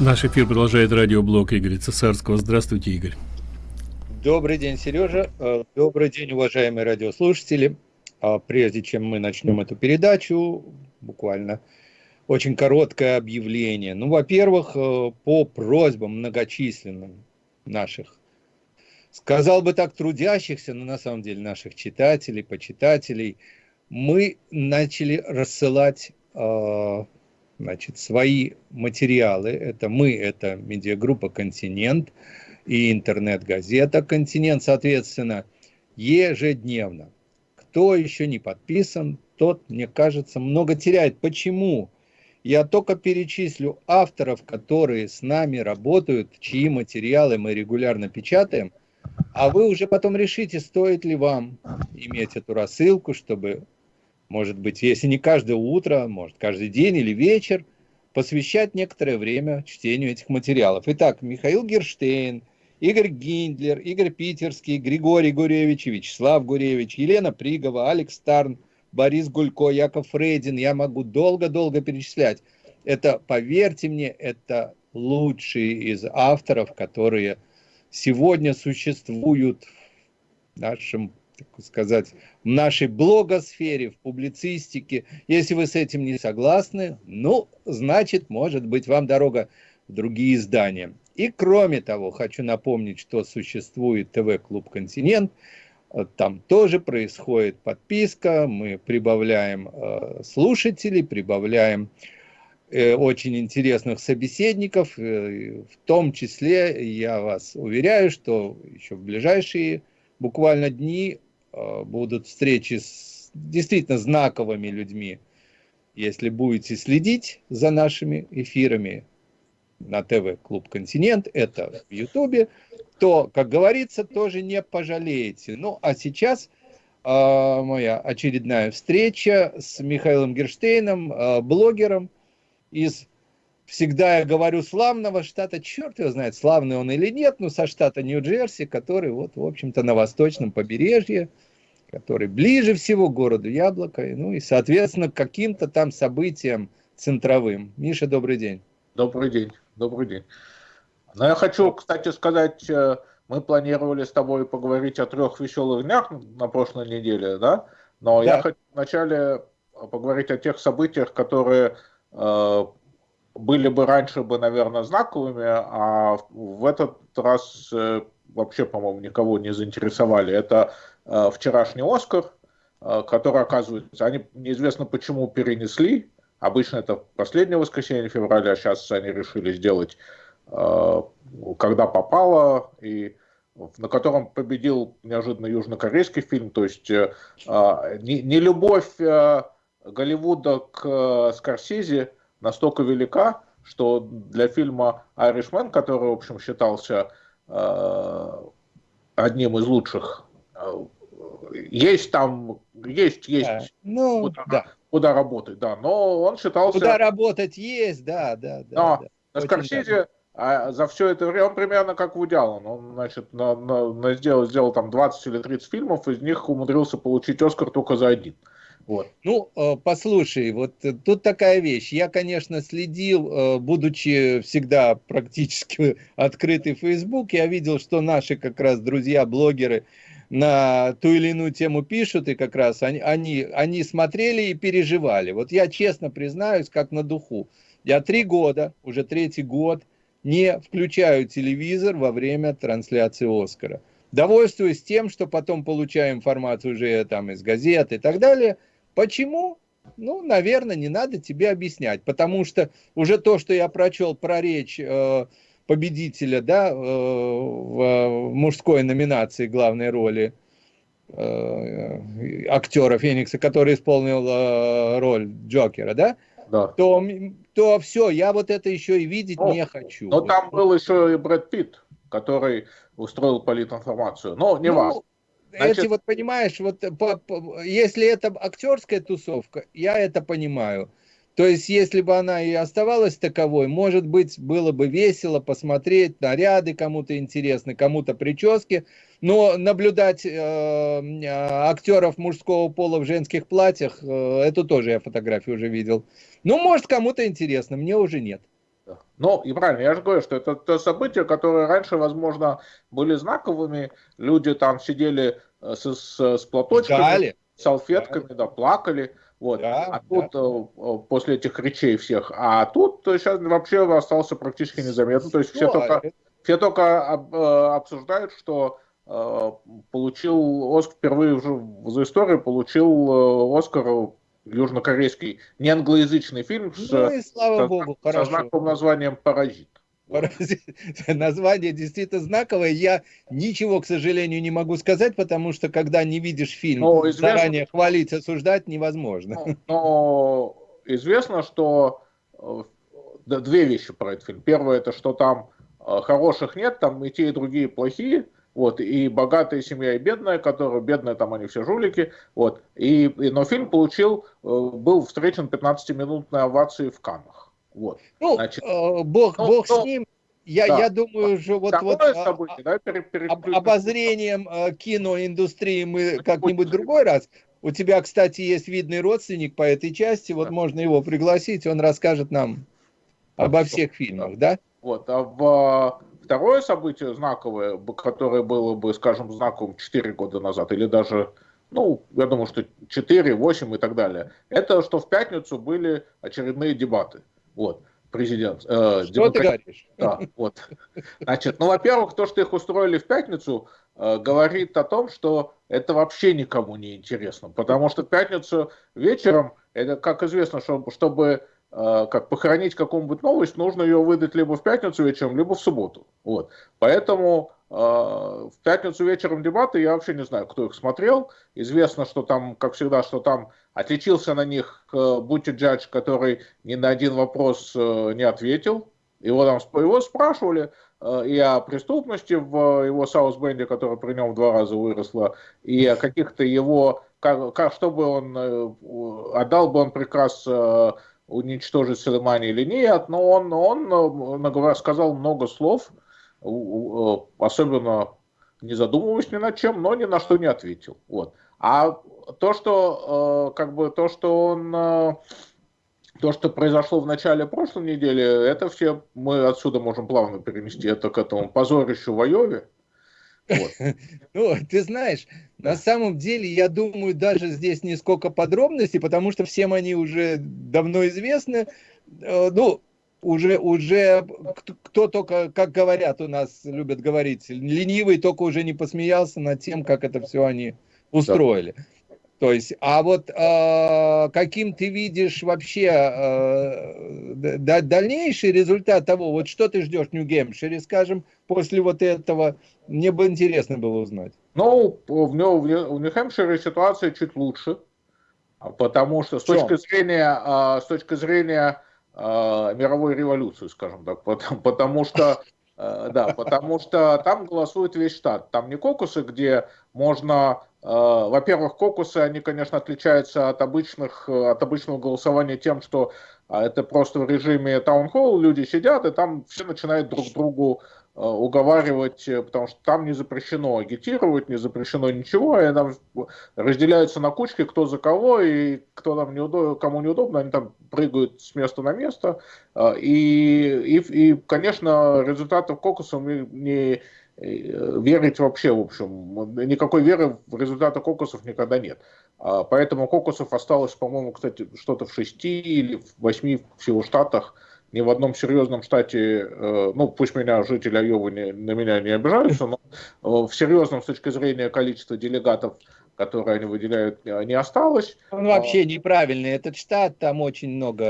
Наш эфир продолжает радиоблог Игоря Цесарского. Здравствуйте, Игорь. Добрый день, Сережа. Э, добрый день, уважаемые радиослушатели. А прежде чем мы начнем эту передачу, буквально очень короткое объявление. Ну, во-первых, э, по просьбам многочисленным наших, сказал бы так, трудящихся, но на самом деле наших читателей, почитателей, мы начали рассылать э, значит, свои материалы. Это мы, это медиагруппа «Континент» и интернет-газета «Континент», соответственно, ежедневно. Кто еще не подписан, тот, мне кажется, много теряет. Почему? Я только перечислю авторов, которые с нами работают, чьи материалы мы регулярно печатаем, а вы уже потом решите, стоит ли вам иметь эту рассылку, чтобы может быть, если не каждое утро, может, каждый день или вечер, посвящать некоторое время чтению этих материалов. Итак, Михаил Герштейн, Игорь Гиндлер, Игорь Питерский, Григорий Гуревич, Вячеслав Гуревич, Елена Пригова, Алекс Тарн, Борис Гулько, Яков Фрейдин. Я могу долго-долго перечислять. Это, поверьте мне, это лучшие из авторов, которые сегодня существуют в нашем так сказать, в нашей блогосфере, в публицистике. Если вы с этим не согласны, ну, значит, может быть, вам дорога в другие издания. И кроме того, хочу напомнить, что существует ТВ-клуб «Континент», там тоже происходит подписка, мы прибавляем э, слушателей, прибавляем э, очень интересных собеседников, э, в том числе, я вас уверяю, что еще в ближайшие буквально дни будут встречи с действительно знаковыми людьми. Если будете следить за нашими эфирами на ТВ Клуб Континент, это в Ютубе, то, как говорится, тоже не пожалеете. Ну, а сейчас э, моя очередная встреча с Михаилом Герштейном, э, блогером из всегда я говорю славного штата, черт его знает, славный он или нет, но со штата Нью-Джерси, который вот, в общем-то, на восточном побережье, который ближе всего к городу Яблоко, ну и, соответственно, к каким-то там событиям центровым. Миша, добрый день. Добрый день, добрый день. Но я хочу, кстати, сказать, э, мы планировали с тобой поговорить о трех веселых днях на прошлой неделе, да? Но да. я хочу вначале поговорить о тех событиях, которые э, были бы раньше бы, наверное, знаковыми, а в этот раз э, вообще, по-моему, никого не заинтересовали. Это вчерашний Оскар, э, который, оказывается, они неизвестно почему перенесли. Обычно это последнее воскресенье февраля, сейчас они решили сделать, когда попало, и на котором победил неожиданно южнокорейский фильм. То есть не, не любовь Голливуда к Скорсезе – настолько велика, что для фильма «Айришмен», который, в общем, считался э, одним из лучших, э, есть там, есть, есть да. ну, куда, да. куда работать, да, но он считался... Куда работать есть, да, да, да. Но да. Скорсезе а за все это время, он примерно как Вуди Аллен, он, значит, на, на, на сделал, сделал там 20 или 30 фильмов, из них умудрился получить Оскар только за один. Вот. Ну, э, послушай, вот э, тут такая вещь. Я, конечно, следил, э, будучи всегда практически открытый Facebook, я видел, что наши как раз друзья-блогеры на ту или иную тему пишут, и как раз они, они, они смотрели и переживали. Вот я честно признаюсь, как на духу. Я три года, уже третий год, не включаю телевизор во время трансляции Оскара. Довольствуюсь тем, что потом получаю информацию уже там из газет и так далее – Почему? Ну, наверное, не надо тебе объяснять, потому что уже то, что я прочел про речь э, победителя, да, э, в, в мужской номинации главной роли э, актера Феникса, который исполнил э, роль Джокера, да, да. То, то все, я вот это еще и видеть ну, не хочу. Но там был еще и Брэд Питт, который устроил политинформацию. Но не ну, важно. Значит... Эти вот, понимаешь, вот по, по, если это актерская тусовка, я это понимаю. То есть, если бы она и оставалась таковой, может быть, было бы весело посмотреть, наряды кому-то интересны, кому-то прически. Но наблюдать э, актеров мужского пола в женских платьях, э, эту тоже я фотографию уже видел. Ну, может, кому-то интересно, мне уже нет. Ну, и правильно, я же говорю, что это то события, которые раньше, возможно, были знаковыми. Люди там сидели э, с, с, с платочками, Ждали. салфетками, да, плакали. Вот. Да, а тут да. Э, после этих речей всех, а тут сейчас вообще остался практически незаметно. То есть все только, все только э, обсуждают, что получил Оскар впервые уже за историю получил Оскар южнокорейский не англоязычный фильм ну, с, и слава со, богу, со знаком названием «Паразит». Название действительно знаковое. Я ничего, к сожалению, не могу сказать, потому что когда не видишь фильм, но ну, известно, заранее хвалить, осуждать невозможно. Но, но известно, что э, две вещи про этот фильм. Первое, это что там э, хороших нет, там и те, и другие плохие. Вот, и богатая семья, и бедная, которая, бедная, там они все жулики, вот, и, и но фильм получил, э, был встречен 15-минутной овацией в Каннах, вот. Ну, Значит, э, бог, ну, бог ну, с ним, я, да. я думаю, уже вот, вот событие, а, да, перед, перед, об, обозрением э, киноиндустрии мы как-нибудь другой раз. У тебя, кстати, есть видный родственник по этой части, вот да. можно его пригласить, он расскажет нам обо всех фильмах, да? Вот, а в Второе событие знаковое, которое было бы, скажем, знаковым 4 года назад, или даже, ну, я думаю, что 4, 8 и так далее, это что в пятницу были очередные дебаты. Вот президент. Э, что демократ... ты говоришь? Да, вот. Значит, ну, во-первых, то, что их устроили в пятницу, э, говорит о том, что это вообще никому не интересно, потому что в пятницу вечером, это, как известно, чтобы, чтобы Э, как похоронить какую-нибудь новость, нужно ее выдать либо в пятницу вечером, либо в субботу. Вот. Поэтому э, в пятницу вечером дебаты, я вообще не знаю, кто их смотрел. Известно, что там, как всегда, что там отличился на них э, Бути Джадж, который ни на один вопрос э, не ответил. Его там его спрашивали э, и о преступности в его Саусбенде, которая при нем в два раза выросла, и о каких-то его, как, как, чтобы он, э, отдал бы он приказ уничтожить Сулеймани или нет, но он, он сказал много слов, особенно не задумываясь ни над чем, но ни на что не ответил. Вот. А то, что как бы то, что он то, что произошло в начале прошлой недели, это все мы отсюда можем плавно перенести это к этому позорищу в Айове. Ну, ты знаешь, на самом деле, я думаю, даже здесь не сколько подробностей, потому что всем они уже давно известны. Э, ну, уже, уже кто только, как говорят у нас, любят говорить, ленивый только уже не посмеялся над тем, как это все они устроили. Да. То есть, а вот э, каким ты видишь вообще э, дальнейший результат того, вот что ты ждешь в Нью-Гэмпшире, скажем, после вот этого, мне бы интересно было узнать. Ну, в, в Нью-Хэмпшире ситуация чуть лучше, потому что с точки зрения, э, с точки зрения э, мировой революции, скажем так, потому, потому что э, да, потому что там голосует весь штат. Там не кокусы, где можно во-первых, кокусы, они, конечно, отличаются от, обычных, от обычного голосования тем, что а, это просто в режиме таунхолл, люди сидят, и там все начинают друг другу э, уговаривать, э, потому что там не запрещено агитировать, не запрещено ничего, и там разделяются на кучки, кто за кого, и кто там неудобно, кому неудобно, они там прыгают с места на место. И, и, и конечно, результатов кокуса мы не, Э, верить вообще, в общем, никакой веры в результаты кокусов никогда нет. А, поэтому кокусов осталось, по-моему, кстати, что-то в шести или в восьми всего штатах. Ни в одном серьезном штате, э, ну, пусть меня жители Айовы не, на меня не обижаются, но э, в серьезном с точки зрения количества делегатов которые они выделяют, не осталось. Он вообще неправильный, этот штат, там очень много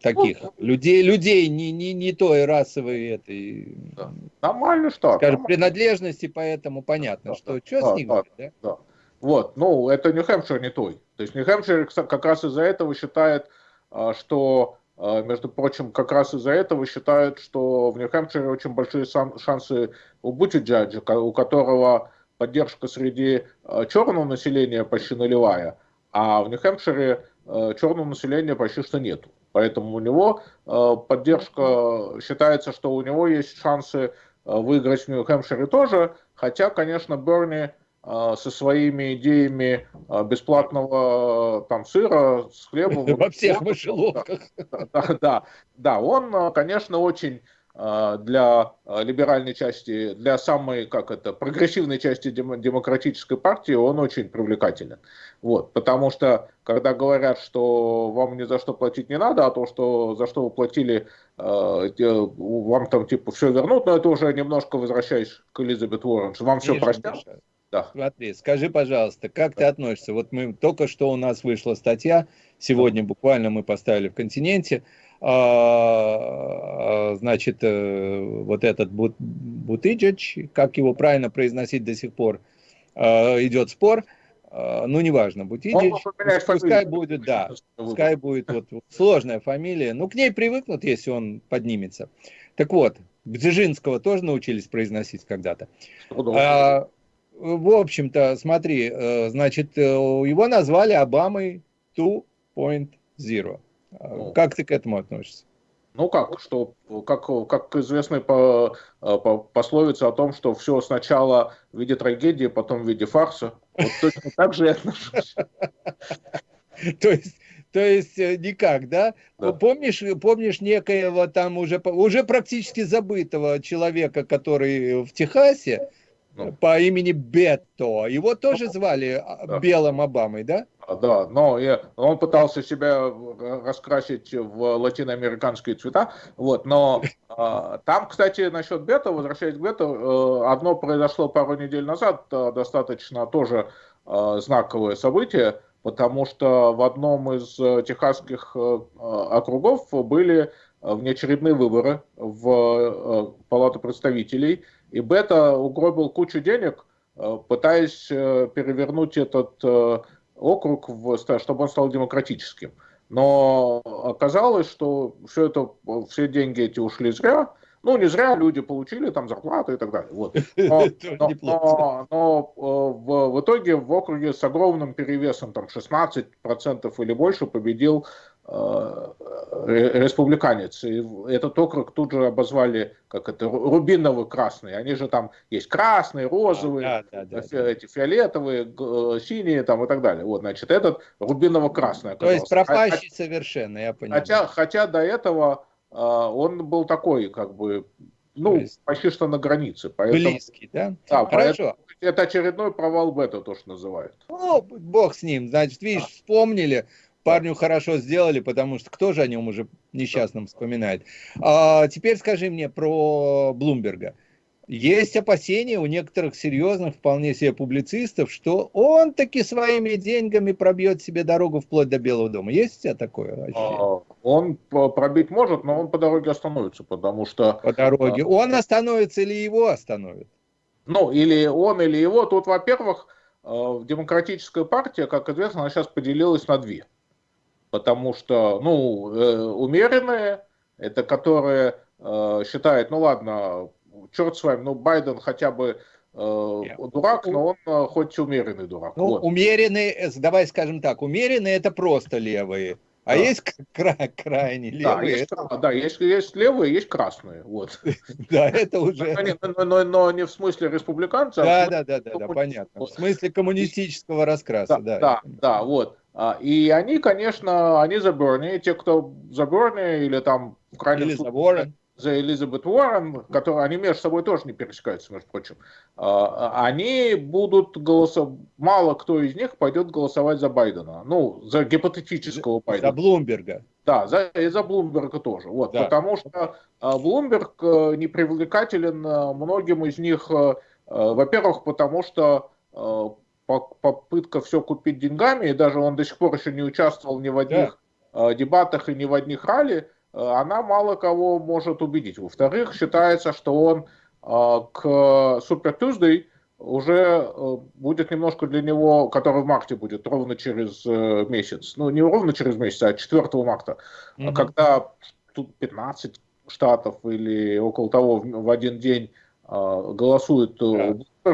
таких ну, людей, людей не, не, не той расовой этой. Да. Нормальный штат. Скажем, нормальный. принадлежности, поэтому понятно, да, что да, что да, с ним да, да? да. Вот, ну, это Нью-Хэмпшир не той. То есть Нью-Хэмпшир как раз из-за этого считает, а, что, а, между прочим, как раз из-за этого считают, что в Нью-Хэмпшире очень большие шансы у Бутиджаджа, у которого поддержка среди э, черного населения почти нулевая, а в Нью-Хэмпшире э, черного населения почти что нету. Поэтому у него э, поддержка, считается, что у него есть шансы выиграть в Нью-Хэмпшире тоже, хотя, конечно, Берни со своими идеями бесплатного там сыра с хлебом. Во всех мышеловках. Да, да, да, он, конечно, очень для а, либеральной части, для самой, как это, прогрессивной части демократической партии он очень привлекателен. Вот, потому что, когда говорят, что вам ни за что платить не надо, а то, что за что вы платили, а, вам там типа все вернут, но это уже немножко возвращаясь к Элизабет Уоррен, что вам все простят. Да. Смотри, скажи, пожалуйста, как да. ты относишься? Вот мы только что у нас вышла статья, сегодня буквально мы поставили в континенте, а, значит, э, вот этот Бутыджич, как его правильно произносить до сих пор, а, идет спор, а, ну, неважно, Бутиджич, пускай будет, да, пускай будет вот, сложная фамилия, ну, к ней привыкнут, если он поднимется. Так вот, Бджижинского тоже научились произносить когда-то. А, в общем-то, смотри, э, значит, э, его назвали Обамой 2.0. Ну, как ты к этому относишься? Ну как, что, как, как известная по, по пословица о том, что все сначала в виде трагедии, потом в виде фарса. Вот точно так же я отношусь. То есть, то есть э, никак, да? да? Помнишь, помнишь некоего там уже, уже практически забытого человека, который в Техасе, ну. по имени Бетто. Его тоже ну, звали а, да. Белым Обамой, да? Да, но он пытался себя раскрасить в латиноамериканские цвета, вот, но э, там, кстати, насчет бета, возвращаясь к бета, э, одно произошло пару недель назад, э, достаточно тоже э, знаковое событие, потому что в одном из техасских округов были внеочередные выборы в Палату представителей, и Бета угробил кучу денег, э, пытаясь э, перевернуть этот округ, в, чтобы он стал демократическим. Но оказалось, что все это, все деньги эти ушли зря. Ну, не зря люди получили там зарплату и так далее. Вот. Но, но, но, но в, в итоге в округе с огромным перевесом, там 16% или больше, победил Э, республиканец. И этот округ тут же обозвали, как это, рубиново-красный. Они же там есть красные, розовые, да, да, да, эти фиолетовые, э, синие там и так далее. Вот, значит, этот рубиново-красный То есть пропащий хотя, совершенно, я понимаю. Хотя, хотя до этого э, он был такой, как бы, ну, есть... почти что на границе. Поэтому, Близкий, да? Да, Хорошо. это очередной провал бета, то, что называют. Ну, бог с ним. Значит, видишь, а. вспомнили парню хорошо сделали, потому что кто же о нем уже несчастном вспоминает. А теперь скажи мне про Блумберга. Есть опасения у некоторых серьезных, вполне себе публицистов, что он таки своими деньгами пробьет себе дорогу вплоть до Белого дома. Есть у тебя такое ощущение? А, он пробить может, но он по дороге остановится, потому что... По дороге. А, он остановится или его остановит? Ну, или он, или его. Тут, во-первых, э, демократическая партия, как известно, она сейчас поделилась на две потому что, ну, э, умеренные, это которые э, считают, ну ладно, черт с вами, ну Байден хотя бы э, дурак, но он э, хоть умеренный дурак. Ну, вот. умеренные, э, давай скажем так, умеренные это просто левые. А да. есть кра крайне левые. Да, есть, это... да есть, есть левые, есть красные. Вот. Да, это уже... Но, но, но не в смысле республиканцев. Да, да, да, да, да, понятно. В смысле коммунистического раскраса. Да, да, да, вот. А, и они, конечно, они за Берни, те, кто за Берни или там в крайнем или случае, за Уоррен. за Элизабет Уоррен, которые они между собой тоже не пересекаются, между прочим, а, они будут голосовать, мало кто из них пойдет голосовать за Байдена, ну, за гипотетического Байдена. За Блумберга. Да, за, и за Блумберга тоже, вот, да. потому что а, Блумберг э, не привлекателен э, многим из них, э, во-первых, потому что попытка все купить деньгами, и даже он до сих пор еще не участвовал ни в одних да. Э, дебатах и ни в одних ралли, э, она мало кого может убедить. Во-вторых, считается, что он э, к Super Tuesday уже будет немножко для него, который в марте будет, ровно через месяц. Ну, не ровно через месяц, а 4 марта, mm-hmm. когда тут 15 штатов или около того в один день голосуют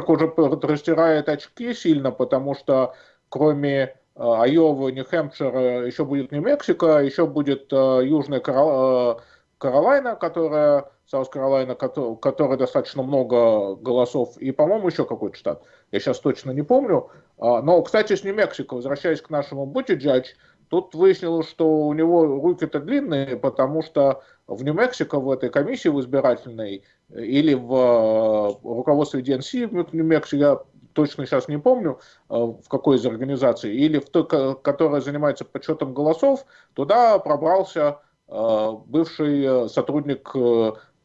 да уже растирает очки сильно, потому что кроме э, Айовы, Нью-Хэмпшира еще будет Нью-Мексико, еще будет э, Южная Каролина, Каролайна, которая, Саус Каролайна, который достаточно много голосов, и, по-моему, еще какой-то штат. Я сейчас точно не помню. А, но, кстати, с Нью-Мексико, возвращаясь к нашему Бутиджадж, тут выяснилось, что у него руки-то длинные, потому что в Нью-Мексико, в этой комиссии в избирательной, или в э, руководстве ДНС в Нью-Мексико, я точно сейчас не помню, э, в какой из организаций, или в той, которая занимается подсчетом голосов, туда пробрался э, бывший сотрудник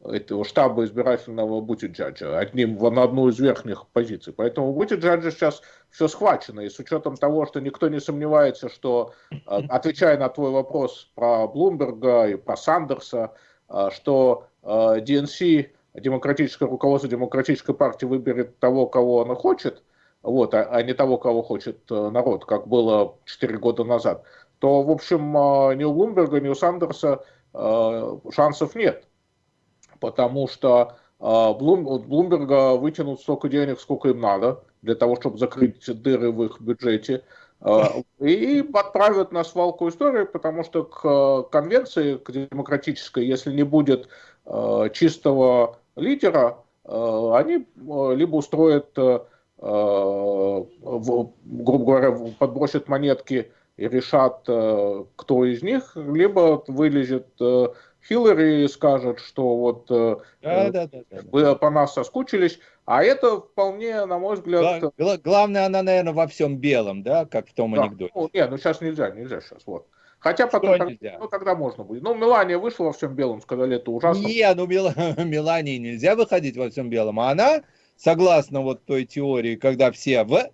этого штаба избирательного Бутиджаджа, одним на одну из верхних позиций. Поэтому Бутиджаджа сейчас все схвачено, и с учетом того, что никто не сомневается, что, отвечая на твой вопрос про Блумберга и про Сандерса, что ДНС демократическое руководство демократической партии выберет того, кого она хочет, вот, а, а не того, кого хочет э, народ, как было 4 года назад, то, в общем, э, ни у Блумберга, ни у Сандерса э, шансов нет. Потому что Блум, от Блумберга вытянут столько денег, сколько им надо, для того, чтобы закрыть дыры в их бюджете, и отправят на свалку истории, потому что к конвенции, к демократической, если не будет чистого лидера, они либо устроят, грубо говоря, подбросят монетки и решат, кто из них, либо вылезет Хиллари скажет, что вот да, да, да, вы по нас соскучились, а это вполне, на мой взгляд... Гла- главное, она, наверное, во всем белом, да, как в том да. анекдоте. Ну, нет, ну сейчас нельзя, нельзя сейчас, вот. Хотя потом, как, ну, когда можно будет. Ну, Мелания вышла во всем белом, сказали, это ужасно. Не, ну, Мел... Мелании нельзя выходить во всем белом, а она, согласно вот той теории, когда все в...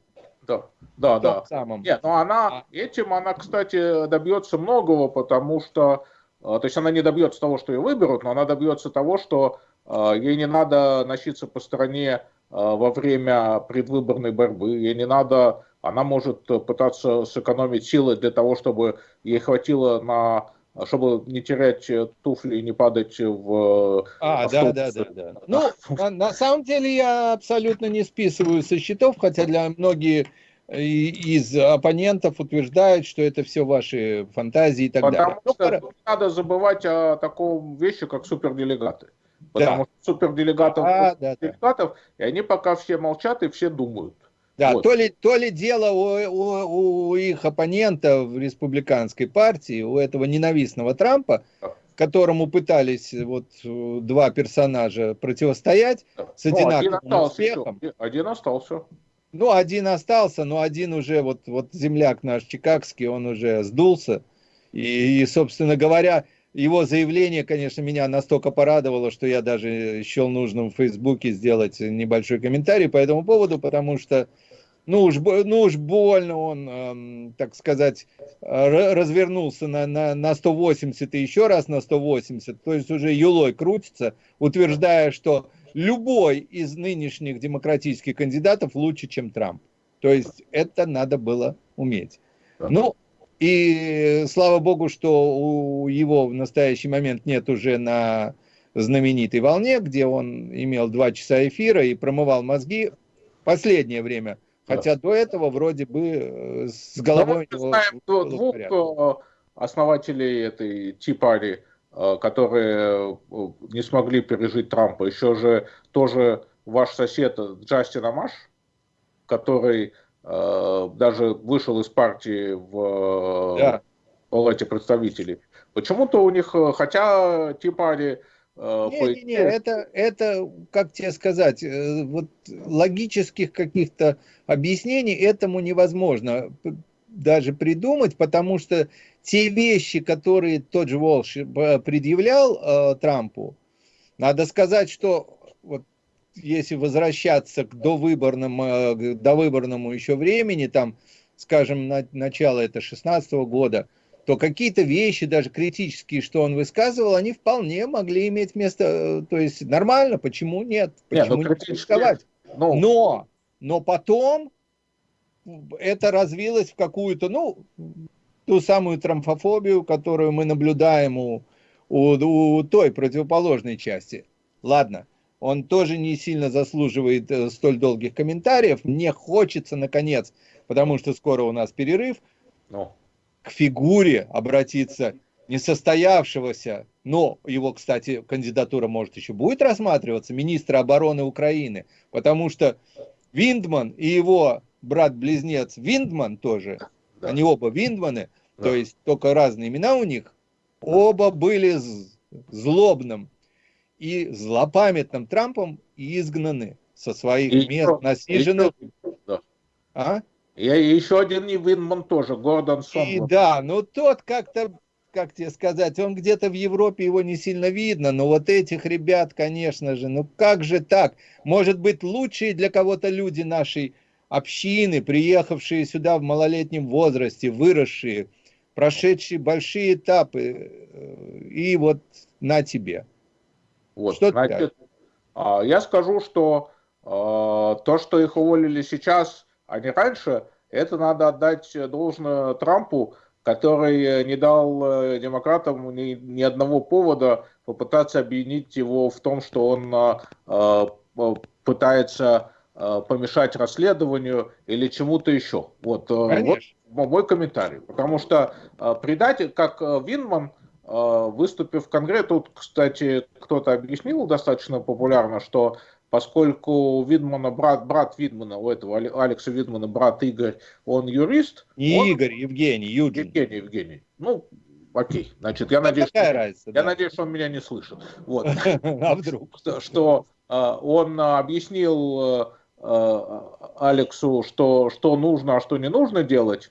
Да, да, да. Самом... Нет, но она, а. этим она, кстати, добьется многого, потому что, э, то есть она не добьется того, что ее выберут, но она добьется того, что э, ей не надо носиться по стране э, во время предвыборной борьбы, ей не надо она может пытаться сэкономить силы для того, чтобы ей хватило на чтобы не терять туфли и не падать в... А, да, да, да, да. Ну, на, на самом деле я абсолютно не списываю со счетов, хотя для многих из оппонентов утверждают, что это все ваши фантазии и так Потому далее. Что надо забывать о таком вещи, как суперделегаты. Потому да. что суперделегатов, а, да, делегатов, да. и они пока все молчат и все думают. Да, вот. то, ли, то ли дело у, у, у их оппонента в республиканской партии, у этого ненавистного Трампа, которому пытались вот два персонажа противостоять с ну, одинаковым один успехом. Еще. Один остался. Ну, один остался, но один уже, вот, вот земляк наш чикагский, он уже сдулся. И, и, собственно говоря, его заявление, конечно, меня настолько порадовало, что я даже счел нужным в Фейсбуке сделать небольшой комментарий по этому поводу, потому что ну уж, ну уж больно он, эм, так сказать, развернулся на, на, на 180 и еще раз на 180, то есть уже юлой крутится, утверждая, что любой из нынешних демократических кандидатов лучше, чем Трамп. То есть это надо было уметь. Ну, и слава богу, что у его в настоящий момент нет уже на знаменитой волне, где он имел два часа эфира и промывал мозги. Последнее время Хотя до этого вроде бы э, с головой... Ну, мы знаем двух э, основателей этой Ти-пари, которые не смогли пережить Трампа. Еще же тоже ваш сосед Джастин Амаш, который даже вышел из партии в да. палате представителей. Почему-то у них, хотя Ти-пари Э, не, не, не, это, это, как тебе сказать, э, вот логических каких-то объяснений этому невозможно даже придумать, потому что те вещи, которые тот же Волш э, предъявлял э, Трампу, надо сказать, что вот если возвращаться к довыборному, э, довыборному еще времени, там, скажем, на, начало это 16 -го года, то какие-то вещи, даже критические, что он высказывал, они вполне могли иметь место, э, то есть нормально, почему нет? Почему нет, ну, не критиковать? Ну... Но, но потом это развилось в какую-то, ну, ту самую трамфофобию, которую мы наблюдаем у, у, у той противоположной части. Ладно, он тоже не сильно заслуживает э, столь долгих комментариев. Мне хочется, наконец, потому что скоро у нас перерыв, ну к фигуре обратиться несостоявшегося, но его, кстати, кандидатура, может, еще будет рассматриваться, министра обороны Украины, потому что Виндман и его брат-близнец Виндман тоже, да. они оба Виндманы, да. то есть только разные имена у них, оба были злобным и злопамятным Трампом изгнаны со своих и мест еще, насиженных. Еще, да. А? И еще один Винман тоже, Гордон Сон. И да, ну тот как-то, как тебе сказать, он где-то в Европе его не сильно видно, но вот этих ребят, конечно же, ну как же так? Может быть, лучшие для кого-то люди нашей общины, приехавшие сюда в малолетнем возрасте, выросшие, прошедшие большие этапы, э, и вот на тебе. Вот, что значит, а, я скажу, что а, то, что их уволили сейчас, а не раньше, это надо отдать должное Трампу, который не дал э, демократам ни, ни одного повода попытаться объединить его в том, что он а, пытается помешать расследованию или чему-то еще. Вот, э, вот мой комментарий. Потому что предатель, как э, Винман, выступив в Конгрессе, тут, кстати, кто-то объяснил достаточно популярно, что поскольку Видмана, брат, брат Видмана, у этого Алекса Видмана, брат Игорь, он юрист. Не он... Игорь, Евгений, Юджин. Евгений, Евгений. Ну, окей. Значит, я, ну, надеюсь, что, разница, я да. надеюсь, что он меня не слышит. Вот. А вдруг? Что он объяснил Алексу, что, что нужно, а что не нужно делать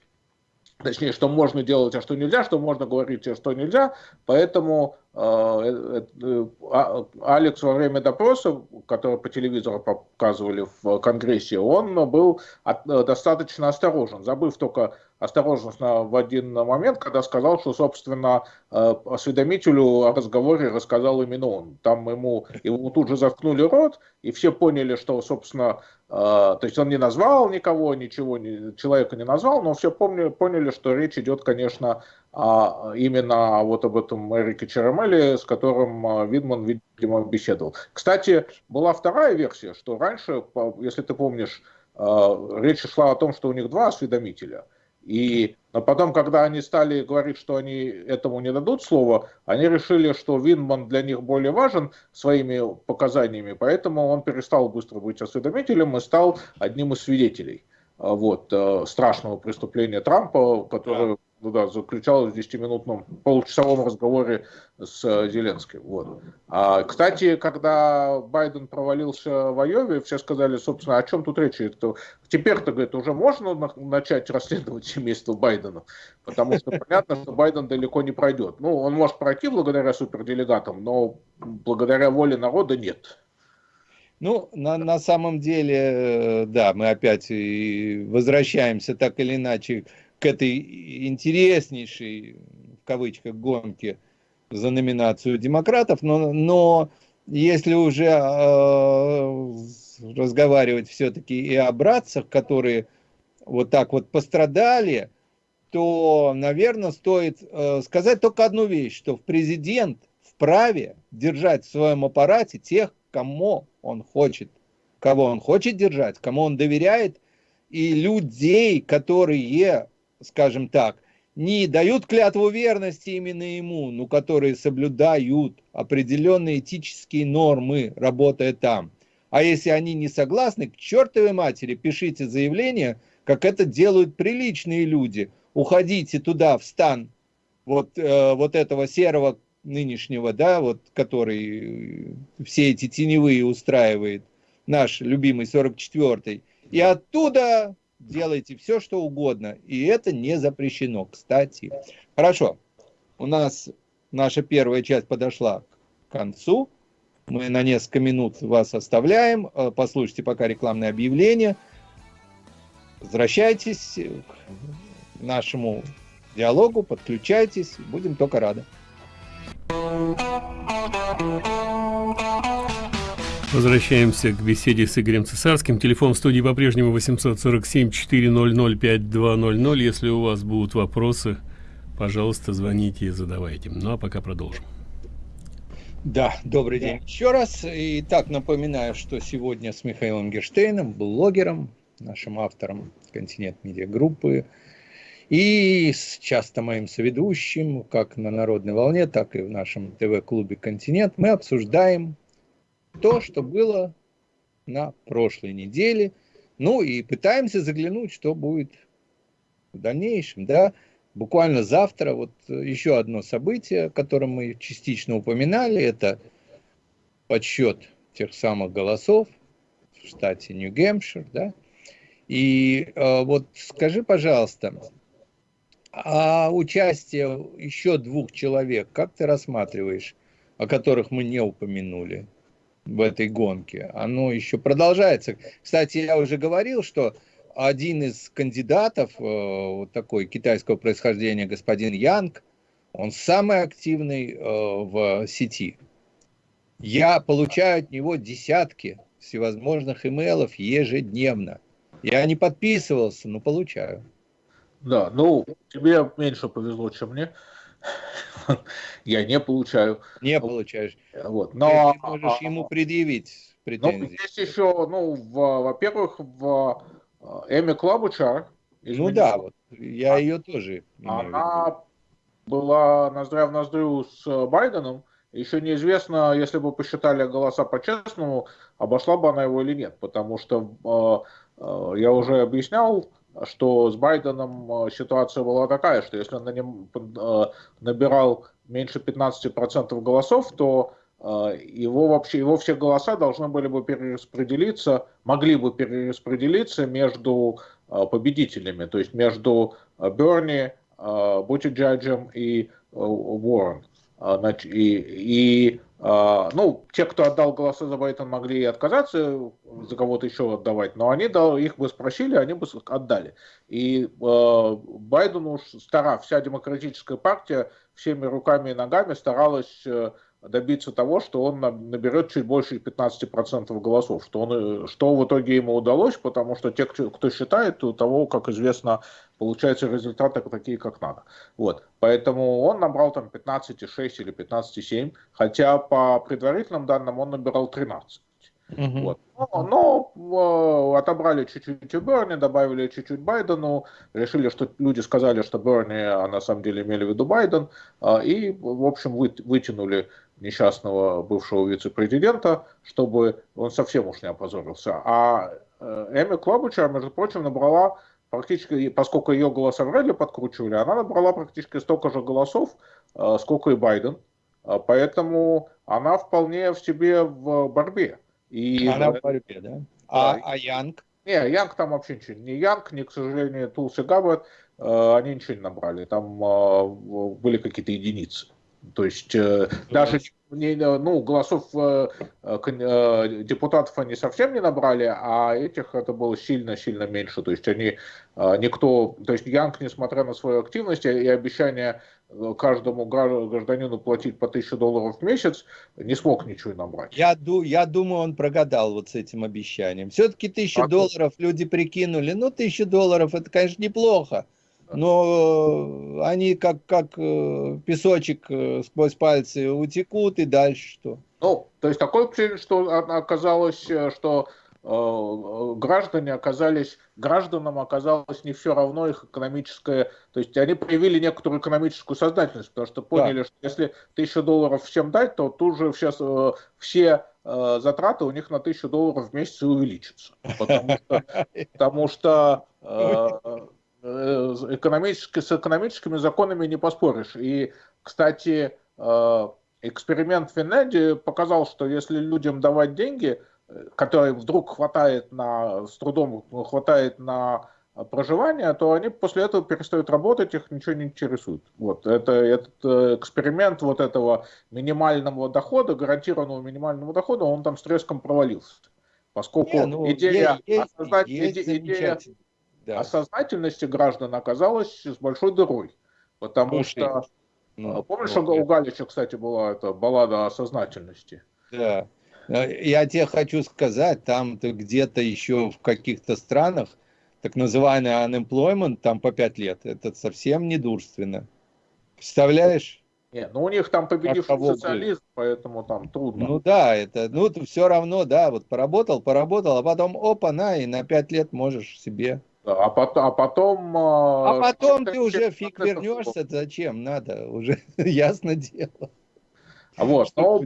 точнее, что можно делать, а что нельзя, что можно говорить, а что нельзя. Поэтому э, э, а, Алекс во время допроса, который по телевизору показывали в Конгрессе, он был достаточно осторожен, забыв только осторожность в один момент, когда сказал, что, собственно, э, осведомителю о разговоре рассказал именно он. Там ему, ему тут же заткнули рот, и все поняли, что, собственно, э, то есть он не назвал никого, ничего, человека не назвал, но все помнили, поняли, что речь идет, конечно, именно вот об этом Эрике Черемеле, с которым э, Видман, видимо, беседовал. Кстати, была вторая версия, что раньше, если ты помнишь, речь шла о том, что у них два осведомителя – и но потом, когда они стали говорить, что они этому не дадут слова, они решили, что Винман для них более важен своими показаниями, поэтому он перестал быстро быть осведомителем и стал одним из свидетелей вот, э, страшного преступления Трампа, которое ну да, заключалась в 10-минутном получасовом разговоре с э, Зеленским. Вот. А, кстати, когда Байден провалился в Айове, все сказали, собственно, о чем тут речь? Теперь-то, говорит, уже можно начать расследовать семейство Байдена, потому что понятно, что Байден далеко не пройдет. Ну, он может пройти благодаря суперделегатам, но благодаря воле народа нет. Ну, на, на самом деле, э, да, мы опять возвращаемся так или иначе этой интереснейшей, в кавычках, гонке за номинацию демократов, но, но если уже э, разговаривать все-таки и о братцах, которые вот так вот пострадали, то, наверное, стоит э, сказать только одну вещь, что президент вправе держать в своем аппарате тех, кому он хочет, кого он хочет держать, кому он доверяет, и людей, которые скажем так, не дают клятву верности именно ему, но которые соблюдают определенные этические нормы, работая там. А если они не согласны, к чертовой матери пишите заявление, как это делают приличные люди. Уходите туда, в стан вот, э, вот этого серого нынешнего, да, вот, который все эти теневые устраивает, наш любимый 44-й, и оттуда делайте все, что угодно. И это не запрещено, кстати. Хорошо, у нас наша первая часть подошла к концу. Мы на несколько минут вас оставляем. Э, послушайте пока рекламное объявление. Возвращайтесь к нашему диалогу, подключайтесь. Будем только рады. Возвращаемся к беседе с Игорем Цесарским. Телефон в студии по-прежнему 847-400-5200. Если у вас будут вопросы, пожалуйста, звоните и задавайте. Ну а пока продолжим. Да, добрый день еще раз. И так напоминаю, что сегодня с Михаилом Герштейном, блогером, нашим автором Континент Медиа Группы, И с часто моим соведущим, как на Народной волне, так и в нашем ТВ-клубе «Континент», мы обсуждаем то, что было на прошлой неделе, ну и пытаемся заглянуть, что будет в дальнейшем, да. Буквально завтра вот еще одно событие, о котором мы частично упоминали, это подсчет тех самых голосов в штате Нью-Гэмпшир, да. И э, вот скажи, пожалуйста, а участие еще двух человек, как ты рассматриваешь, о которых мы не упомянули в этой гонке? Оно еще продолжается. Кстати, я уже говорил, что один из кандидатов, э, вот такой китайского происхождения, господин Янг, он самый активный э, в сети. Я получаю от него десятки всевозможных имейлов ежедневно. Я не подписывался, но получаю. Да, ну, тебе меньше повезло, чем мне. Я не получаю. Не получаешь. Вот. Но ты можешь ему предъявить претензии. Ну, есть еще, ну, во-первых, в Эми Клабучар. Ну да, вот я а, ее тоже. Она была ноздря в ноздрю с Байденом. Еще неизвестно, если бы посчитали голоса по-честному, обошла бы она его или нет. Потому что э, э, я уже объяснял, что с Байденом э, ситуация была такая, что если он на нем э, набирал меньше 15% голосов, то э, его вообще его все голоса должны были бы перераспределиться, могли бы перераспределиться между победителями, то есть между Берни, Бутиджаджем и Уоррен. И, и а, ну, те, кто отдал голоса за Байдена, могли и отказаться за кого-то еще отдавать, но они да, их бы спросили, они бы отдали. И э, Байдену стара, вся демократическая партия всеми руками и ногами старалась э, добиться того, что он наберет чуть больше 15% голосов, что, он, что в итоге ему удалось, потому что те, кто считает, у того, как известно, получаются результаты такие, как надо. Вот. Поэтому он набрал там 15,6 или 15,7, хотя по предварительным данным он набирал 13. Угу. Вот. Но, но э, отобрали чуть-чуть у Берни, добавили чуть-чуть Байдену, решили, что люди сказали, что Берни, а на самом деле имели в виду Байден, э, и, в общем, вы, вытянули несчастного бывшего вице-президента, чтобы он совсем уж не опозорился. А э, Эми Клобуча, между прочим, набрала практически, поскольку ее голоса вряд ли подкручивали, она набрала практически столько же голосов, э, сколько и Байден. Э, поэтому она вполне в себе в борьбе. И, она в борьбе, да? А, а Янг? Не, Янг там вообще ничего. Ни Янг, ни, к сожалению, Тулси Габбет, они ничего не набрали. Там были какие-то единицы. То есть э, даже не, ну, голосов э, э, депутатов они совсем не набрали, а этих это было сильно-сильно меньше. То есть они никто, то есть Янг, несмотря на свою активность и обещание каждому гражданину платить по 1000 долларов в месяц, не смог ничего набрать. Я, я думаю, он прогадал вот с этим обещанием. Все-таки 1000 а долларов люди прикинули. Ну, 1000 долларов это, конечно, неплохо но они как, как э, песочек э, сквозь пальцы утекут, и дальше что? Ну, то есть такое впечатление, что оказалось, э, что э, граждане оказались, гражданам оказалось не все равно их экономическое, то есть они проявили некоторую экономическую сознательность, потому что поняли, да. что если тысячу долларов всем дать, то тут же сейчас э, все э, затраты у них на тысячу долларов в месяц увеличатся. Потому что, потому что э, Э, экономически, с экономическими законами не поспоришь. И, кстати, э, эксперимент в Финляндии показал, что если людям давать деньги, э, которые вдруг хватает на, с трудом хватает на проживание, то они после этого перестают работать, их ничего не интересует. Вот это, этот эксперимент вот этого минимального дохода, гарантированного минимального дохода, он там с треском провалился. Поскольку не, ну, идея, есть, осознать, есть идея, да. а сознательности граждан оказалось с большой дырой. Потому Очень. что, ну, помнишь, вот, у Галича, кстати, была эта баллада о сознательности? Да. Я тебе хочу сказать, там где-то еще в каких-то странах так называемый unemployment, там по пять лет, это совсем недурственно. Представляешь? Нет, ну у них там победивший социализм, был? поэтому там трудно. Ну да, это, ну все равно, да, вот поработал, поработал, а потом опа, на, и на пять лет можешь себе А потом, а потом, а потом ты уже фиг вернешься, зачем надо, уже ясно дело. Вот, но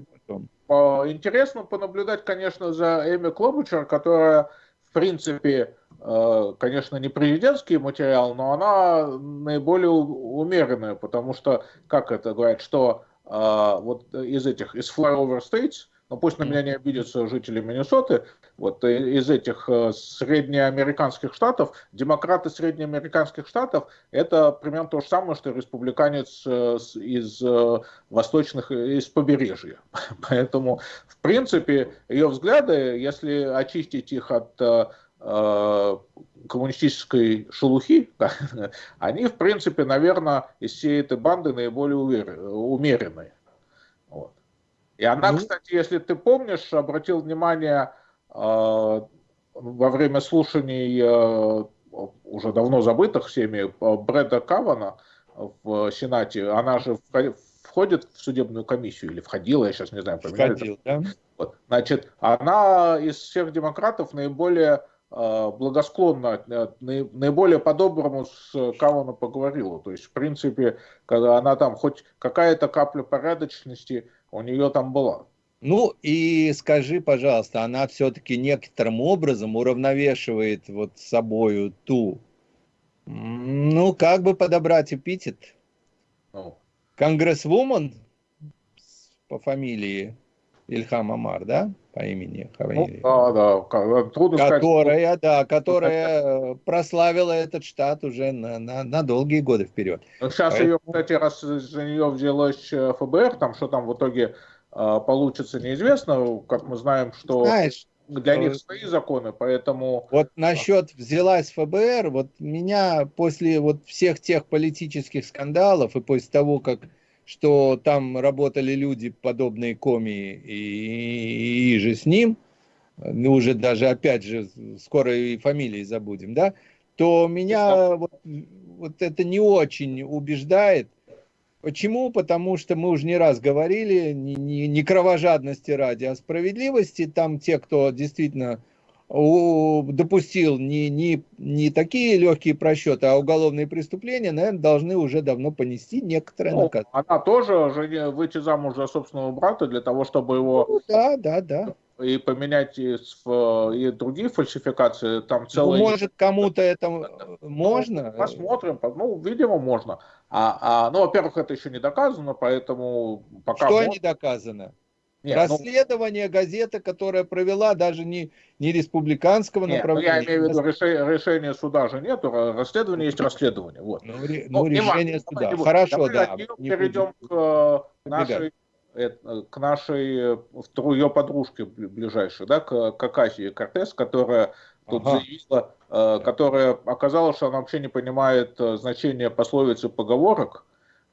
интересно понаблюдать, конечно, за Эми Клобучер, которая, в принципе, э, конечно, не президентский материал, но она наиболее умеренная, потому что, как это говорят, что э, вот из этих, из flyover states, ну пусть на меня не обидятся жители Миннесоты, вот э, из этих э, среднеамериканских штатов, демократы среднеамериканских штатов, это примерно то же самое, что республиканец э, из восточных, из побережья. Поэтому, в принципе, ее взгляды, если очистить их от коммунистической шелухи, они, в принципе, наверное, из всей этой банды наиболее умеренные. Вот. И она, ну... кстати, если ты помнишь, обратил внимание э, во время слушаний э, уже давно забытых всеми э, Брэда Кавана в Сенате, она же входит в судебную комиссию или входила, я сейчас не знаю, поменяли. Входил, да? Вот. Значит, она из всех демократов наиболее благосклонно, наиболее по-доброму с Каваном поговорила. То есть, в принципе, когда она там хоть какая-то капля порядочности у нее там была. Ну и скажи, пожалуйста, она все-таки некоторым образом уравновешивает вот собою ту, ну как бы подобрать эпитет? Ну. Конгрессвумен по фамилии Ильхам Амар, да? По имени, фамилии. Ну, да, да. Трудно которая, сказать, да, которая прославила этот штат уже на, на, на долгие годы вперед. Ну, сейчас Поэтому... ее, кстати, раз за нее взялось э, ФБР, там что там в итоге э, получится, неизвестно. Как мы знаем, что Знаешь, для них свои законы, поэтому... Вот насчет взялась ФБР, вот меня после вот всех тех политических скандалов и после того, как что там работали люди, подобные Коми и, и, и же с ним, ну уже даже опять же скоро и фамилии забудем, да, то меня вот, вот это не очень убеждает. Почему? Потому что мы уже не раз говорили, не, не, не кровожадности ради, а справедливости. Там те, кто действительно допустил не, не, не такие легкие просчеты, а уголовные преступления, наверное, должны уже давно понести некоторое ну, наказание. Она тоже же выйти замуж за собственного брата для того, чтобы его... Ну, да, да, да. И поменять и, и другие фальсификации, там ну, целые... Ну, может, кому-то это ну, можно? Посмотрим, ну, видимо, можно. А, а, ну, во-первых, это еще не доказано, поэтому пока... Что можно... не доказано? Нет, ну, Расследование ну, газеты, которая провела даже не, не республиканского нет, ну, направления. я имею в виду решение, решение суда же нет, расследование есть расследование. Вот. Ну, ну, ну решение не суда. Не Хорошо, да. Перейдем к э, нашей, э, к нашей второй ее подружке ближайшей, да, к, к Аказии Кортес, которая тут ага. заявила, э, которая оказалось, что она вообще не понимает значение пословиц и поговорок,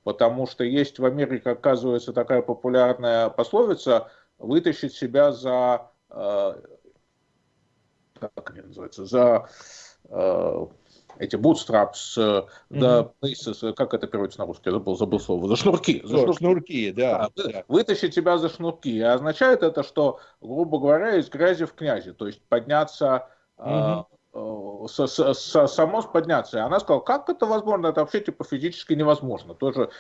потому что есть в Америке, оказывается, такая популярная пословица «вытащить себя за...» э, как они называются? За э, эти bootstraps, mm -hmm. да, как это переводится на русский, я забыл, забыл слово, за шнурки. За шнурки, шнурки да, да. Вытащить себя за шнурки. И означает это, что, грубо говоря, из грязи в князи, то есть подняться mm -hmm. Э, с, с, с, само подняться. И она сказала, как это возможно? Это вообще типа физически невозможно. Тоже,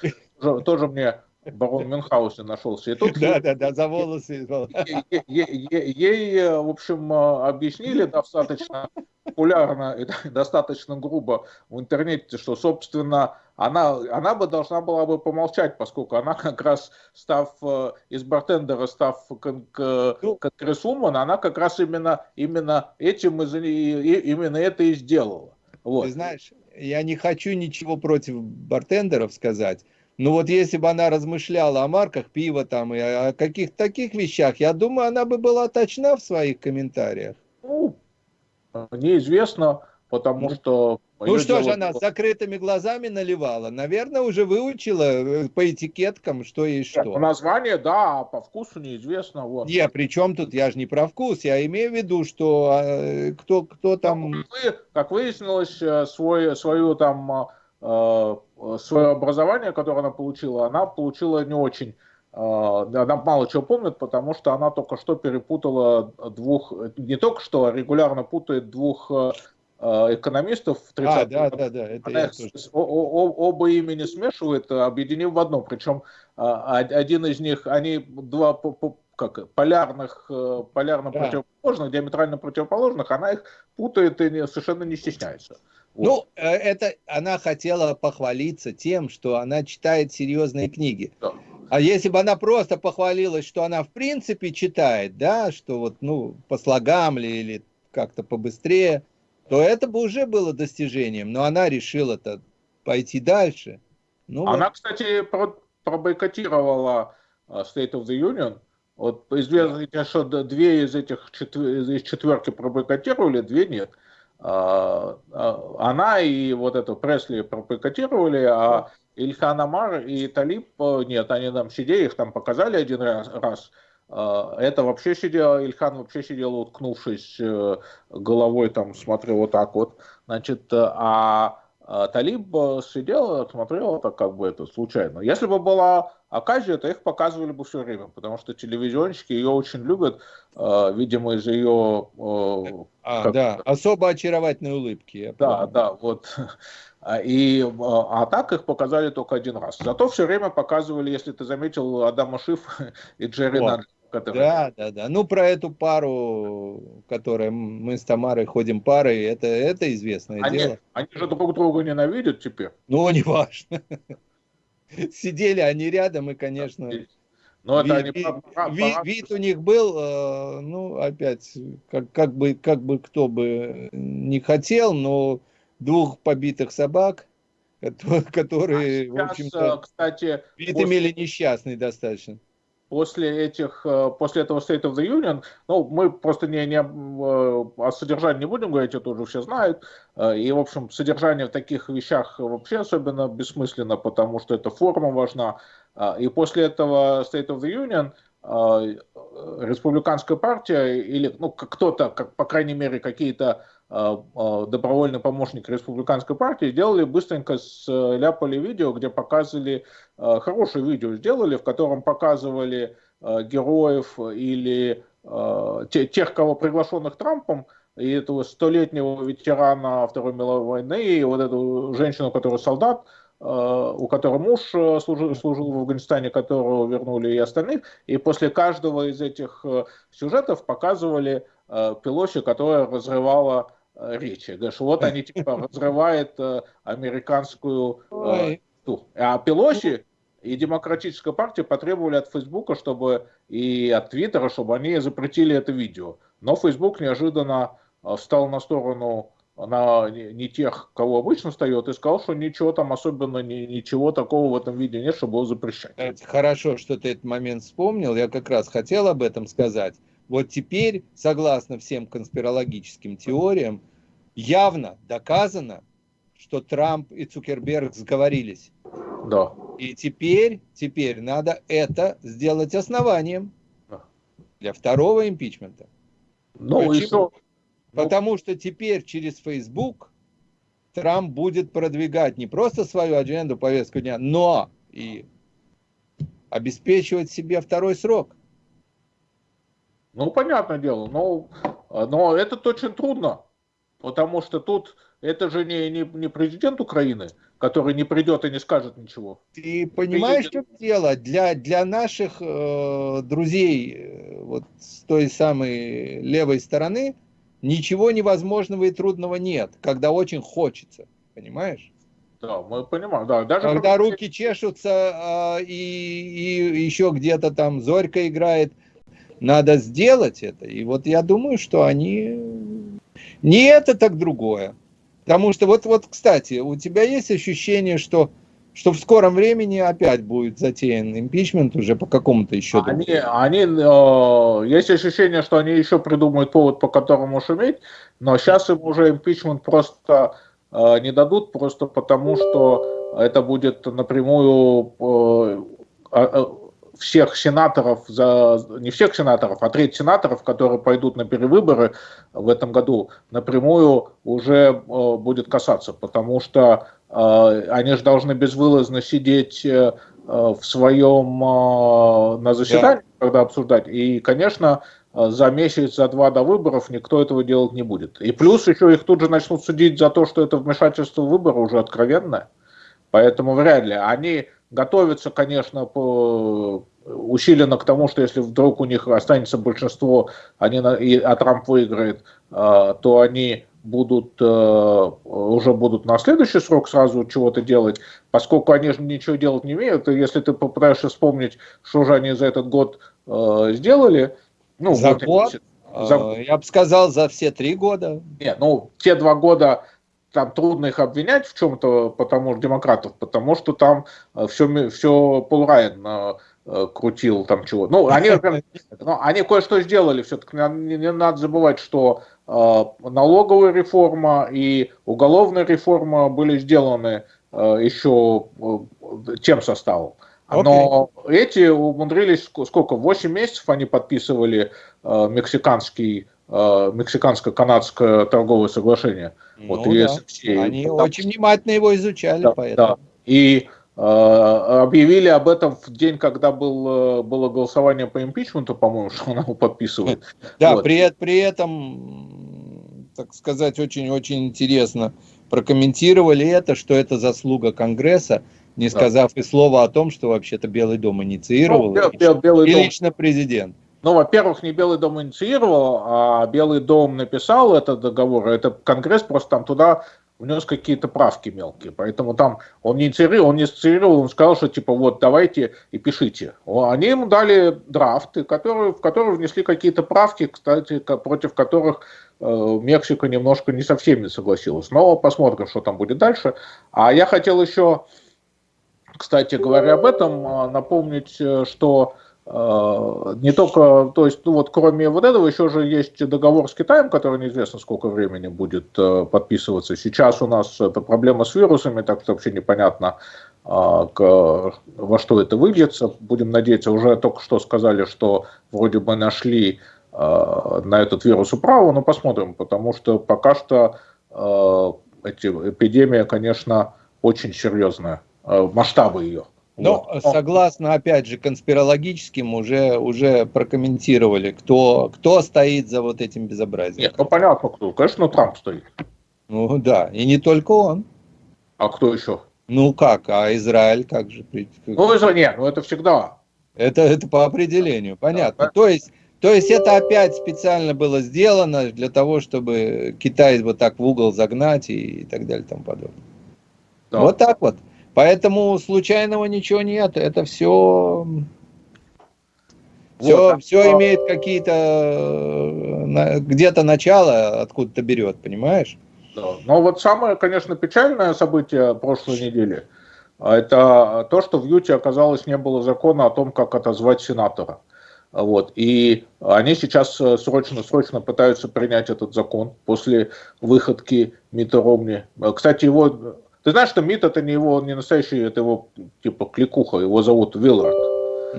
тоже, тоже мне барон Мюнхгаузен нашелся. И тут да, да, да, за волосы. Ей, ей, ей, в общем, э, объяснили достаточно популярно и достаточно грубо в интернете, что, собственно, она, она бы должна была бы помолчать, поскольку она как раз, став э, из бартендера, став ну. конгрессвумен, она как раз именно, именно этим и, именно это и сделала. Вот. Ты знаешь, я не хочу ничего против бартендеров сказать, но вот если бы она размышляла о марках пива там и о каких-то таких вещах, я думаю, она бы была точна в своих комментариях. Ну, неизвестно, потому что ну что же она с закрытыми глазами наливала? Наверное, уже выучила э, по этикеткам, что и что. По названию, да, а по вкусу неизвестно. Вот. Не, при чем тут, я же не про вкус, я имею в виду, что э, кто, кто там... Ну, как выяснилось, э, свой, свою там, свое образование, которое она получила, она получила не очень она мало чего помнит, потому что она только что перепутала двух, не только что, а регулярно путает двух экономистов 30 а, да, да, да, это Она тоже... оба имени смешивает, объединив в одно. Причем один из них, они два как полярных, полярно да. противоположных, диаметрально противоположных, она их путает и совершенно не стесняется. Ну, э, это она хотела похвалиться тем, что она читает серьезные книги. Да. А если бы она просто похвалилась, что она в принципе читает, да, что вот, ну, по слогам ли или как-то побыстрее, то это бы уже было достижением. Но она решила-то пойти дальше. Ну, она, вот. кстати, про пробойкотировала э, State of the Union. Вот известно, да. что две из этих из четверки пробойкотировали, две нет. Она и вот эту Пресли пропикотировали, а Ильхан Амар и Талиб, э, нет, они там сидели, их там показали один раз, а, это вообще сидел, Ильхан вообще сидел, уткнувшись э, головой, там смотрел вот так вот, значит, э, а а Талиб сидел, смотрел это как бы это случайно. Если бы была оказия, то их показывали бы все время, потому что телевизионщики ее очень любят, э, видимо, из ее... Э, а, как... да, особо очаровательной улыбки. Да, да, вот. И, а так их показали только один раз. Зато все время показывали, если ты заметил, Адама Шиф и Джерри вот. Надли. Который... Да, да, да. Ну, про эту пару, которая мы с Тамарой ходим парой, это, это известное они, дело. Они же друг друга ненавидят теперь. Ну, не важно. Сидели они рядом, и, конечно... Но вид, это они вид, вид, вид у них был, э, ну, опять, как, как, бы, как бы кто бы не хотел, но двух побитых собак, которые, а сейчас, в общем-то, кстати, вид после... имели несчастный достаточно после этих, э, после этого State of the Union, ну, мы просто не, не э, о содержании не будем говорить, это уже все знают, э, и, в общем, содержание в таких вещах вообще особенно бессмысленно, потому что эта форма важна, и после этого State of the Union республиканская партия или ну, кто-то, как, по крайней мере, какие-то добровольный помощник республиканской партии, сделали быстренько, сляпали видео, где показывали, хорошее видео сделали, в котором показывали героев или тех, кого приглашенных Трампом, и этого столетнего ветерана Второй мировой войны, и вот эту женщину, которая солдат, у которой муж служил, служил в Афганистане, которого вернули и остальных. И после каждого из этих сюжетов показывали Пелоси, которая разрывала Э, речи. Говоришь, вот они типа разрывают э, американскую... Э, а Пелоси и Демократическая партия потребовали от Фейсбука, чтобы и от Твиттера, чтобы они запретили это видео. Но Фейсбук неожиданно встал на сторону на не тех, кого обычно встает, и сказал, что ничего там особенно, ни, ничего такого в этом видео нет, чтобы его запрещать. Это хорошо, что ты этот момент вспомнил. Я как раз хотел об этом сказать. Вот теперь, согласно всем конспирологическим теориям, явно доказано, что Трамп и Цукерберг сговорились. Да. И теперь, теперь надо это сделать основанием для второго импичмента. Ну, Почему? еще... Потому что теперь через Facebook Трамп будет продвигать не просто свою адженду, повестку дня, но и обеспечивать себе второй срок. Ну, понятное дело, но, но это очень трудно, потому что тут это же не, не, не президент Украины, который не придет и не скажет ничего. Ты понимаешь, президент... что дело? Для, для наших э, друзей э, вот с той самой левой стороны ничего невозможного и трудного нет, когда очень хочется, понимаешь? Да, мы понимаем, да. Даже когда руки чешутся э, и, и еще где-то там Зорька играет – надо сделать это. И вот я думаю, что они не это, так другое. Потому что вот, вот, кстати, у тебя есть ощущение, что, что в скором времени опять будет затеян импичмент уже по какому-то еще Они, они э, есть ощущение, что они еще придумают повод, по которому шуметь, но сейчас им уже импичмент просто э, не дадут, просто потому что это будет напрямую э, э всех сенаторов, за, не всех сенаторов, а треть сенаторов, которые пойдут на перевыборы в этом году, напрямую уже э, будет касаться, потому что э, они же должны безвылазно сидеть э, в своем, э, на заседании, да. когда обсуждать. И, конечно, за месяц, за два до выборов никто этого делать не будет. И плюс еще их тут же начнут судить за то, что это вмешательство в выборы уже откровенное. Поэтому вряд ли. Они готовятся, конечно, по усиленно к тому, что если вдруг у них останется большинство, они, и, а Трамп выиграет, э, то они будут, э, уже будут на следующий срок сразу чего-то делать, поскольку они же ничего делать не умеют, и если ты попытаешься вспомнить, что же они за этот год э, сделали, ну, за вот год? За... Я бы сказал, за все три года. Нет, ну, те два года там трудно их обвинять в чем-то, потому что демократов, потому что там все, все Пол Райан Э, крутил там чего. Ну, они, ну, они кое-что сделали, все-таки не, не надо забывать, что э, налоговая реформа и уголовная реформа были сделаны э, еще э, тем составом. Но okay. эти умудрились, сколько, 8 месяцев они подписывали э, мексиканский, э, мексиканско-канадское торговое соглашение. Ну, вот, да. Они Потому... очень внимательно его изучали. Да, поэтому. да. И Э, объявили об этом в день, когда был, э, было голосование по импичменту, по-моему, что она его подписывает. Да, вот. при, при этом, так сказать, очень-очень интересно прокомментировали это, что это заслуга Конгресса, не сказав да. и слова о том, что вообще-то Белый дом инициировал, ну, и, Белый и дом. лично президент. Ну, во-первых, не Белый дом инициировал, а Белый дом написал этот договор. Это Конгресс просто там туда внес какие-то правки мелкие. Поэтому там он не инициировал, он не инициировал, он сказал, что типа вот давайте и пишите. Они ему дали драфты, которые, в которые внесли какие-то правки, кстати, против которых э, Мексика немножко не со всеми согласилась. Но посмотрим, что там будет дальше. А я хотел еще, кстати говоря об этом, э, напомнить, э, что а, не только, то есть, ну вот кроме вот этого еще же есть договор с Китаем, который неизвестно сколько времени будет э, подписываться. Сейчас у нас проблема с вирусами, так что вообще непонятно, а, во что это выльется. Будем надеяться, уже только что сказали, что вроде бы нашли на этот вирус управу, но посмотрим, потому что пока что эти, эпидемия, конечно, очень серьезная, масштабы ее. Но вот. согласно, опять же, конспирологическим уже, уже прокомментировали, кто, кто стоит за вот этим безобразием. Нет, ну понятно кто. Конечно, Трамп стоит. Ну да, и не только он. А кто еще? Ну как, а Израиль как же? Ну, Израиль, нет, ну это всегда. Это, это по определению, понятно. Да, то, есть, то есть это опять специально было сделано для того, чтобы Китай вот так в угол загнать и, и так далее и тому подобное. Да. Вот так вот. Поэтому случайного ничего нет. Это все, все, вот, все а... имеет какие-то э, где-то начало, откуда-то берет, понимаешь? Да. Но вот самое, конечно, печальное событие прошлой недели, это то, что в Юте оказалось не было закона о том, как отозвать сенатора. Вот. И они сейчас срочно-срочно пытаются принять этот закон после выходки Мита Ромни. Кстати, его ты знаешь, что МИД это не его, не настоящий, это его типа кликуха, его зовут Виллард.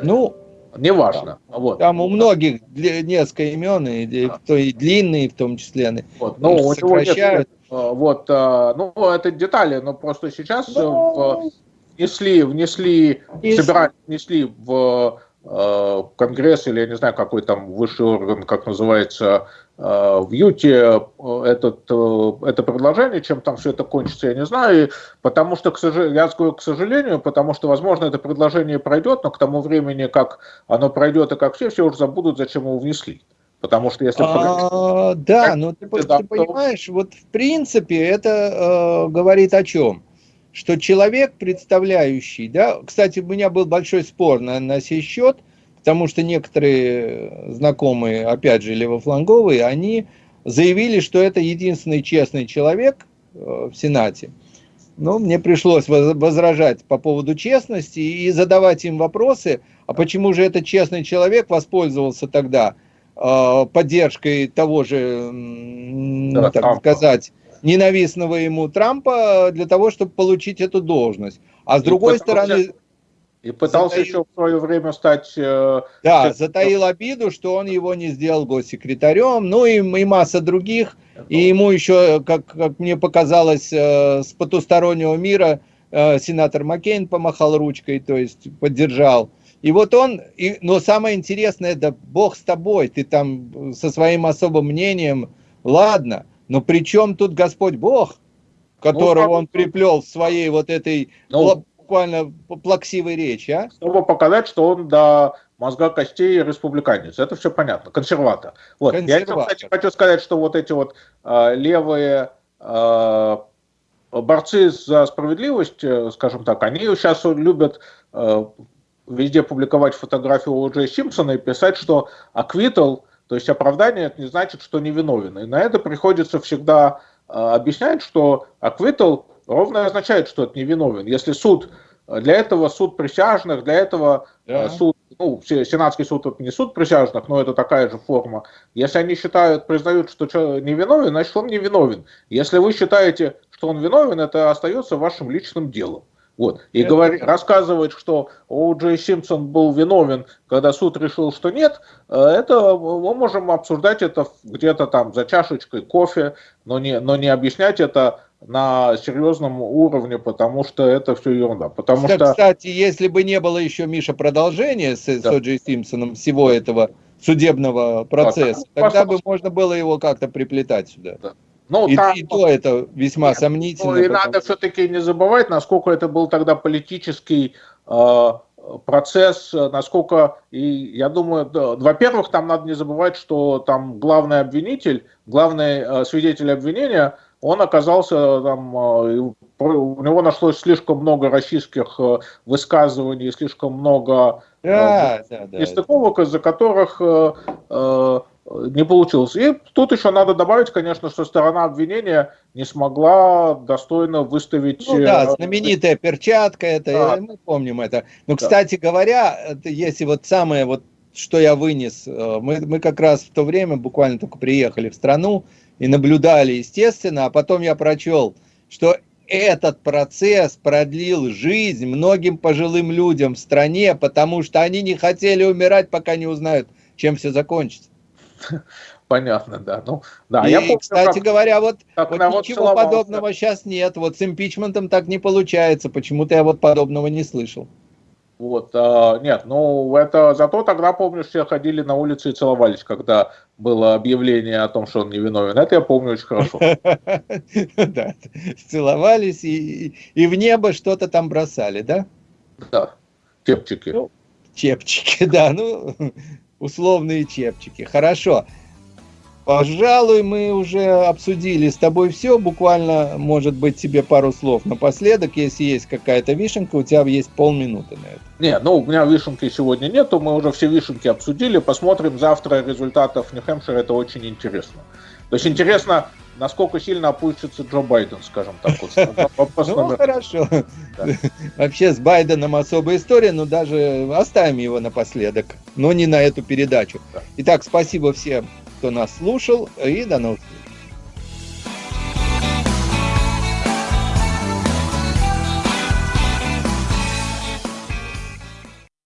Ну, Неважно. Там, вот. там у многих несколько имен, и, да. и длинные в том числе. Вот. Ну, у него нет, а, вот, а, ну, это детали, но просто сейчас ну... внесли, внесли, собирали, внесли в Э, Конгресс или я не знаю какой там высший орган, как называется, э, в Юте э, этот, это предложение, чем там все это кончится, я не знаю, потому что, к сожалению, я скажу к сожалению, потому что, возможно, это предложение пройдет, но к тому времени, как оно пройдет и как все, все уже забудут, зачем его внесли. Потому что если... А, да, но ты, ты понимаешь, вот в принципе это э, говорит о чем? что человек, представляющий, да, кстати, у меня был большой спор на, на сей счет, потому что некоторые знакомые, опять же, левофланговые, они заявили, что это единственный честный человек э, в Сенате. Но мне пришлось возражать по поводу честности и задавать им вопросы, а почему же этот честный человек воспользовался тогда э, поддержкой того же, да, так сказать, ненавистного ему Трампа для того, чтобы получить эту должность. А с и другой стороны... И пытался затаил, еще в свое время стать... Э, да, затаил обиду, что он его не сделал госсекретарем, ну и, и масса других. И ему еще, как, как мне показалось, э, с потустороннего мира э, сенатор Маккейн помахал ручкой, то есть поддержал. И вот он, и, но самое интересное, да бог с тобой, ты там со своим особым мнением, ладно, но при чем тут Господь Бог, которого ну, он приплел в своей вот этой ну, буквально плаксивой речи, а? Чтобы показать, что он до мозга костей республиканец. Это все понятно. Консерватор. Вот. Консерватор. Я, кстати, хочу сказать, что вот эти вот э, левые э, борцы за справедливость, э, скажем так, они сейчас любят э, везде публиковать фотографию О.Дж. Симпсона и писать, что аквитал, то есть оправдание, это не значит, что невиновен. И на это приходится всегда э, объяснять, что аквитал ровно означает, что это невиновен. Если суд, для этого суд присяжных, для этого да. суд ну, Сенатский суд это не суд присяжных, но это такая же форма. Если они считают, признают, что человек невиновен, значит он невиновен. Если вы считаете, что он виновен, это остается вашим личным делом. Вот. И это... говорит, рассказывает, что О. Джей Симпсон был виновен, когда суд решил, что нет, э, это мы можем обсуждать это где-то там за чашечкой кофе, но не, но не объяснять это на серьезном уровне, потому что это все ерунда. Потому что... Кстати, если бы не было еще, Миша, продолжения с, да. с О'Джей Симпсоном всего этого судебного процесса, да, тогда бы можно было его как-то приплетать сюда. Да. Ну, и, там, и то это весьма нет, сомнительно. Ну, и потому... надо все-таки не забывать, насколько это был тогда политический э, процесс, насколько, и я думаю, да, во-первых, там надо не забывать, что там главный обвинитель, главный э, свидетель обвинения – он оказался там, э, у него нашлось слишком много российских э, высказываний, слишком много э, да, да, да, нестыковок, из-за которых не получилось. И тут еще надо добавить, конечно, что сторона обвинения не смогла достойно выставить... Ну да, знаменитая перчатка, это, да. мы помним это. Но, да. кстати говоря, если вот самое, вот, что я вынес, мы, мы как раз в то время буквально только приехали в страну, и наблюдали, естественно, а потом я прочел, что этот процесс продлил жизнь многим пожилым людям в стране, потому что они не хотели умирать, пока не узнают, чем все закончится. Понятно, да. Ну, да. И, я помню, кстати как, говоря, вот, как вот ничего целовался. подобного сейчас нет. Вот с импичментом так не получается. Почему-то я вот подобного не слышал. Вот, а, нет, ну это зато тогда, помню, все ходили на улицу и целовались, когда было объявление о том, что он невиновен. Это я помню очень хорошо. Да, целовались и, и в небо что-то там бросали, да? Да, чепчики. Ну, чепчики, да, ну, условные чепчики. Хорошо. Пожалуй, мы уже обсудили с тобой все. Буквально, может быть, тебе пару слов напоследок. Если есть какая-то вишенка, у тебя есть полминуты на это. Не, ну у меня вишенки сегодня нету. Мы уже все вишенки обсудили. Посмотрим завтра результатов Нью-Хэмпшира. Это очень интересно. То есть интересно, насколько сильно опустится Джо Байден, скажем так. Ну, хорошо. Вообще с Байденом особая история, но даже оставим его напоследок, но не на эту передачу. Итак, спасибо всем кто нас слушал, и до новых встреч.